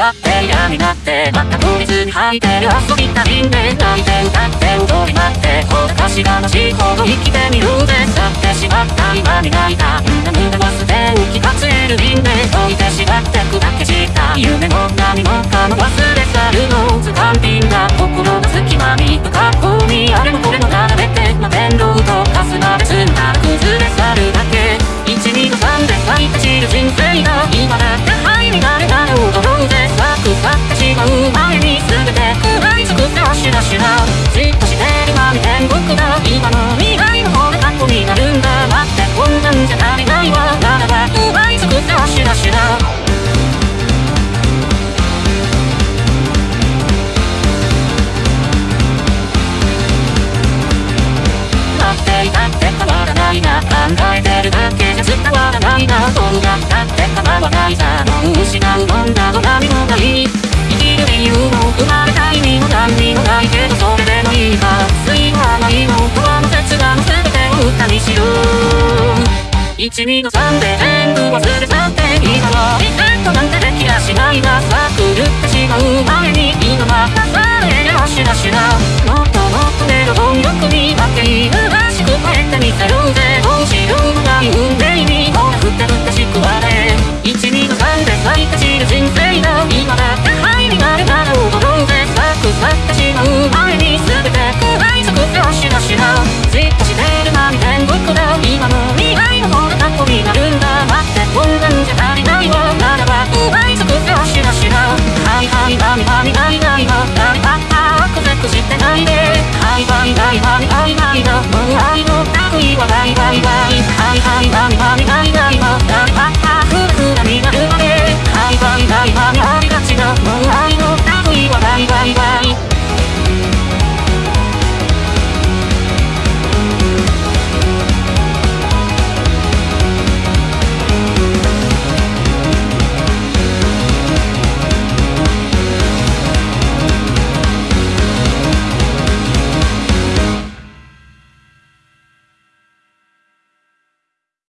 がって嫌になってまた取りずに履いてる遊びたいんで泣いて歌って踊り待ってほらかしがましいほど生きてみるぜ去ってしまった今に泣いた胸胸はすでに気がつえる瓶で置いてしまって砕け散った夢も何もかも忘れ去るの図鑑品が心の隙間に不格好にあれもこれも並べて摩天楼とかすまで済んだら崩れ去るだけ一二の三で咲いて散る人生が今だせはしな。しななっていたって変わらないな。考えてるだけじゃ伝わらな。いな。どうな。ったって構わな。いさもう失うもんな。ど何もな。い生きる理由も生まれた意味も何にもな。いけどそれでもいいか水はな。いの川の切断の全てを歌にしよう1、2の3で全部忘れ去って今はリ